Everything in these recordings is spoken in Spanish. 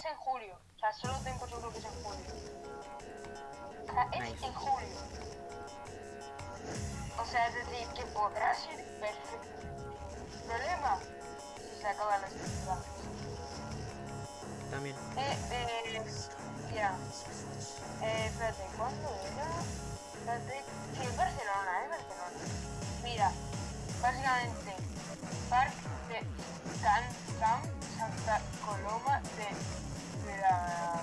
es en julio. O sea, solo tengo por seguro que es en julio. O sea, es Nice. en julio. O sea, es decir, que podrá ser perfecto. Problema, si se acaban las temporadas. También. Eh, eh, ya. Eh, espérate, ¿cuándo era? Espérate. Sí, Barcelona, en Barcelona. Mira, básicamente, Parque de Can Camp Santa Coloma de, la.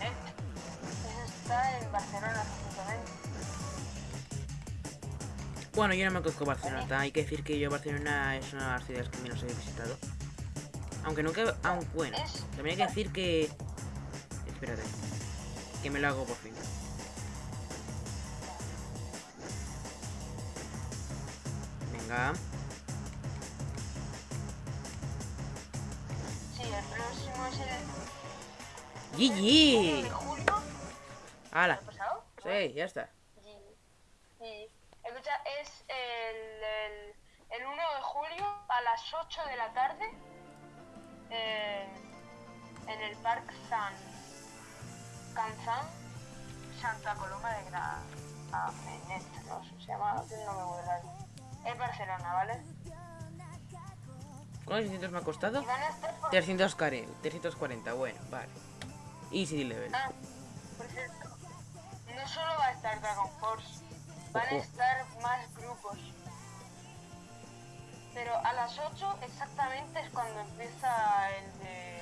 Eso está en Barcelona, precisamente. Bueno, yo no me conozco Barcelona. Hay que decir que yo Barcelona es una de las ciudades que menos he visitado. Aunque nunca... Aunque bueno. También hay que decir que... Espérate. Que me lo hago por fin. Venga. El próximo es el 1 ¡GG! de julio. ¡Hala! ¿Lo pasado? Sí, ya está. Sí. Escucha, es el, el, el 1 de julio a las 8 de la tarde en, en el Parque San Canzán, Santa Coloma de Gramenet, no sé, se llama, tiene un nombre muy raro. Es Barcelona, ¿vale? ¿Cuántos 600 me ha costado? Y van a estar por... 340, 340, bueno, vale. Easy level. Ah, por cierto, no solo va a estar Dragon Force, van a Ojo. estar más grupos. Pero a las 8 exactamente es cuando empieza el de.